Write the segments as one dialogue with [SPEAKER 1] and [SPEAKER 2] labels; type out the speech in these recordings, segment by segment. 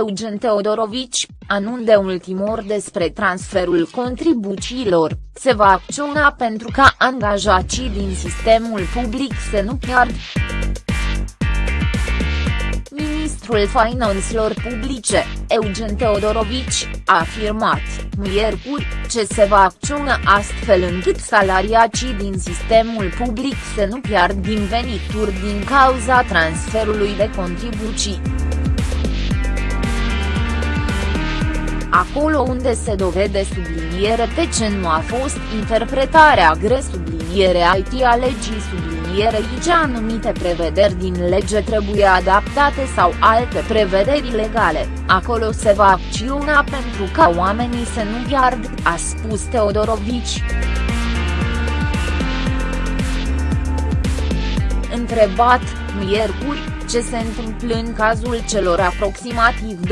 [SPEAKER 1] Eugen Teodorovici, anunț de ultimor despre transferul contribuțiilor, se va acționa pentru ca angajații din sistemul public să nu piardă. Ministrul Finanțelor Publice, Eugen Teodorovici, a afirmat, miercuri, ce se va acționa astfel încât salariacii din sistemul public să nu piardă din venituri din cauza transferului de contribuții. Acolo unde se dovede subliniere pe ce nu a fost interpretarea gre subliniere IT a legii subliniere ce anumite prevederi din lege trebuie adaptate sau alte prevederi legale, acolo se va acționa pentru ca oamenii să nu piardă, a spus Teodorovici. Întrebat, miercuri, ce se întâmplă în cazul celor aproximativ 20%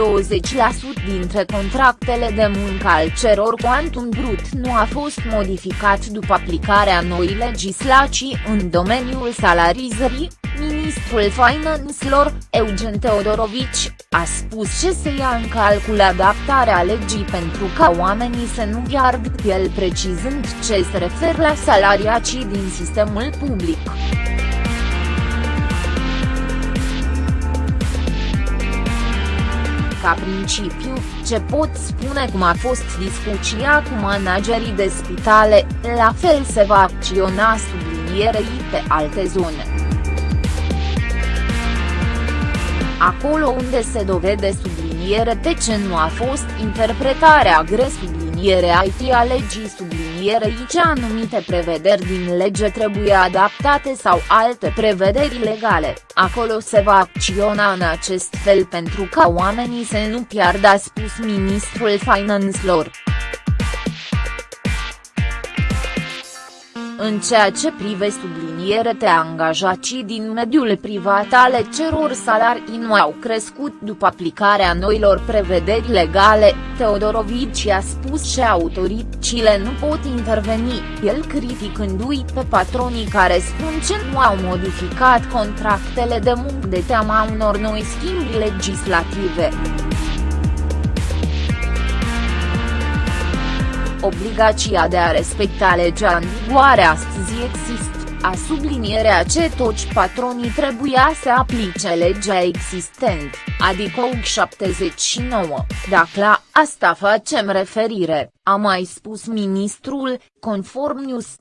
[SPEAKER 1] dintre contractele de muncă al ceror cuantum brut nu a fost modificat după aplicarea noii legislații în domeniul salarizării, ministrul finanțelor, Eugen Teodorovici, a spus ce se ia în calcul adaptarea legii pentru ca oamenii să nu piardă el precizând ce se referă la salariacii din sistemul public. Ca principiu, ce pot spune cum a fost discuția cu managerii de spitale, la fel se va acționa sublinierei pe alte zone. Acolo unde se dovede subliniere de ce nu a fost interpretarea gre subliniere IT a legii subliniere sublinierei ce anumite prevederi din lege trebuie adaptate sau alte prevederi legale, acolo se va acționa în acest fel pentru ca oamenii să nu piardă a spus ministrul finanțelor. În ceea ce prive subliniere te angajații din mediul privat ale ceror salarii nu au crescut după aplicarea noilor prevederi legale, Teodorovici a spus că autoritățile nu pot interveni, el criticându-i pe patronii care spun că nu au modificat contractele de muncă de teama unor noi schimbi legislative. Obligația de a respecta legea în vigoare astăzi există, a sublinierea ce toți patronii trebuia să aplice legea existent, adică UG 79, dacă la asta facem referire, a mai spus ministrul, conform News.